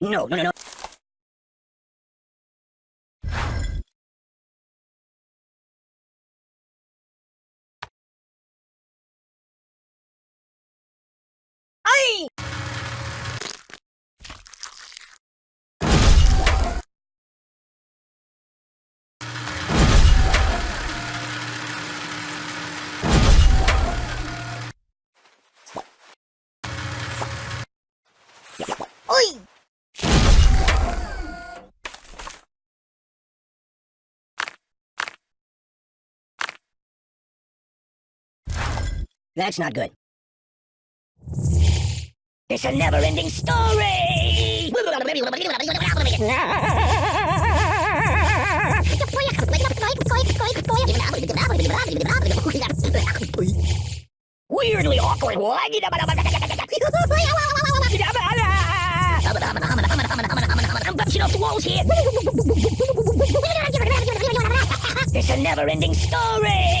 No, no, no, no. Ay! That's not good. It's a never-ending story! Weirdly awkward. I'm bouncing off walls here. It's a never-ending story.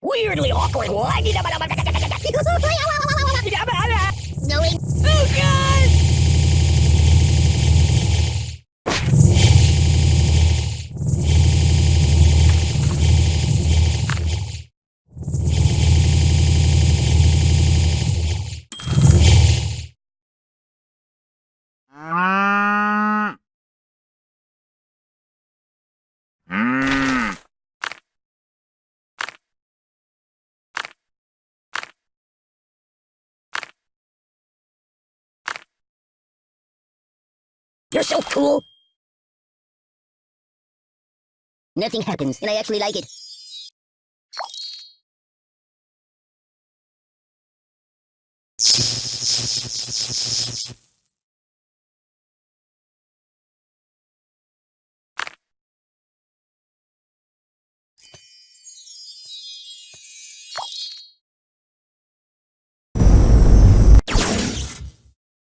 Weirdly awkward. Going. Oh God! You're so cool. Nothing happens, and I actually like it.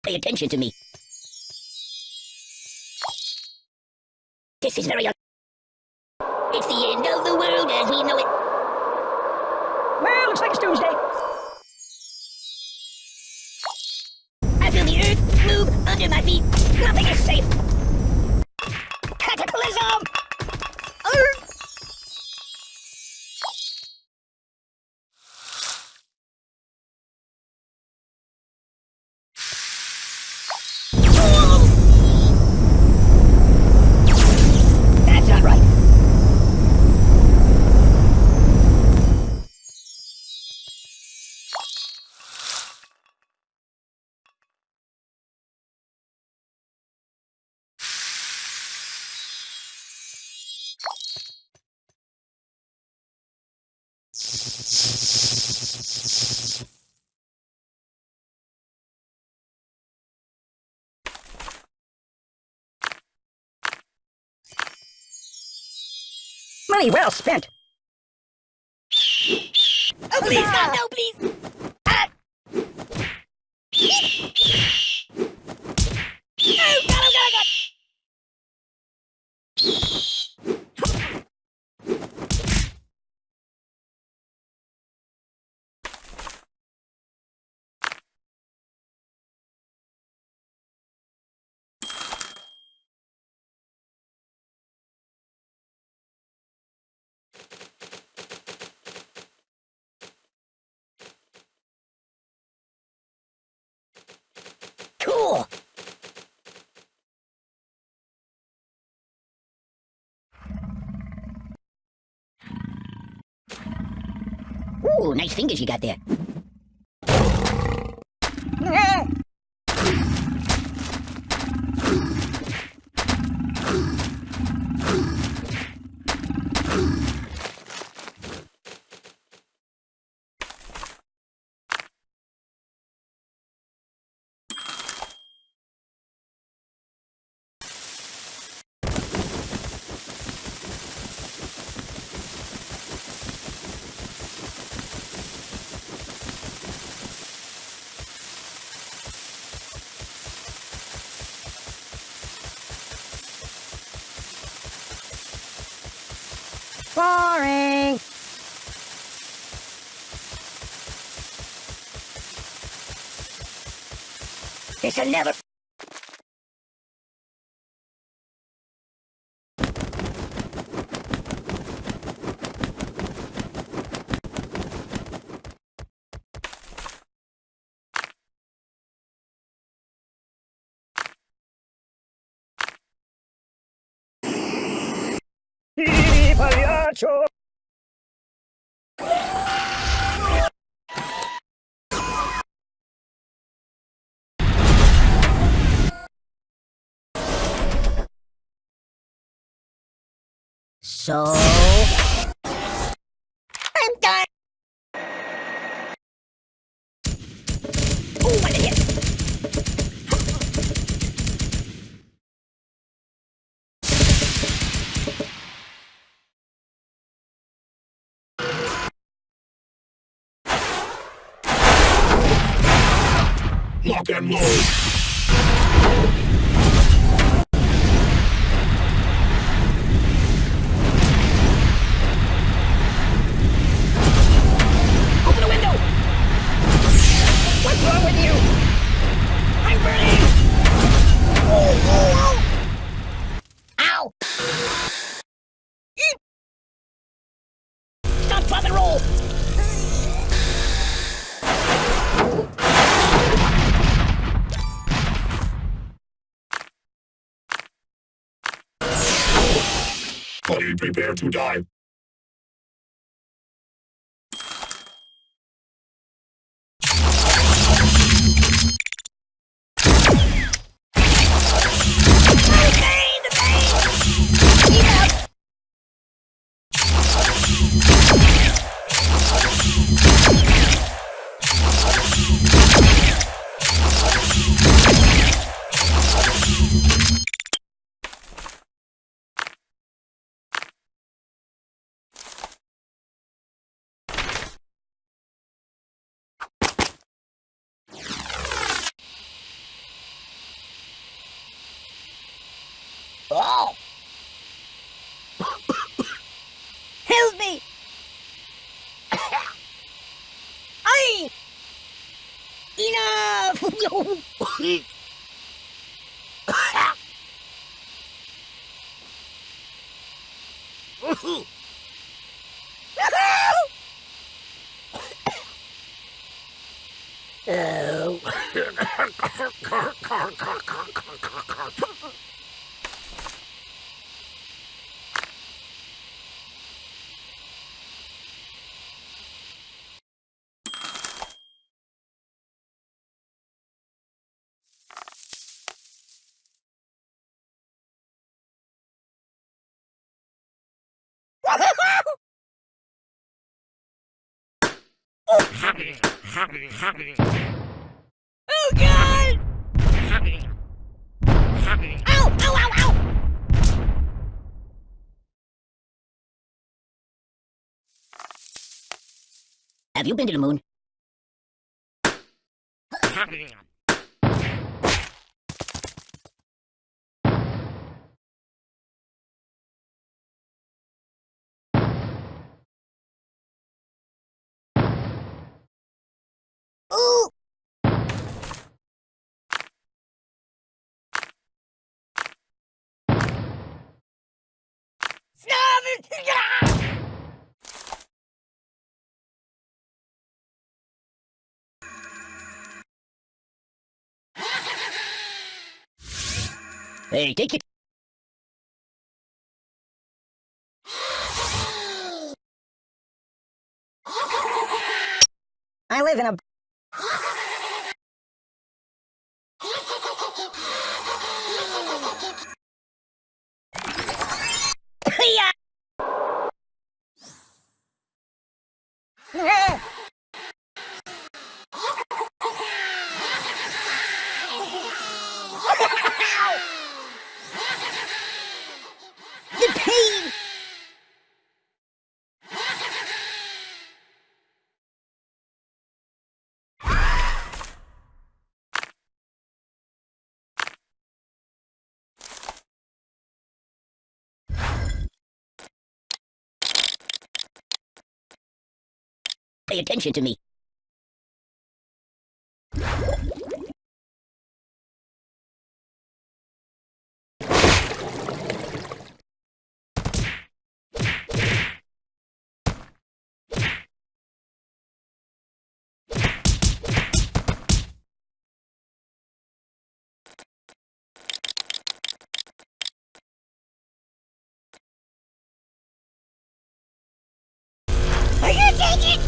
Pay attention to me. This is very It's the end of the world as we know it. Well, looks like it's Doomsday. Money well spent. Oh, please, God, no, please. Ah. Oh, God, oh, God, oh, God. Cool. Ooh, nice fingers you got there. Boring. This'll never... Pagliaccio! So... I'm Lock and load. Buddy, prepare to die. Okay, the pain! Eat up! Oh! Help me! I enough! Oh. Oh God! Have you been to the moon? Ooh! Stop it! Yeah! Hey, take it. I live in a. ハハハハ! Pay attention to me. Taking? Whoa!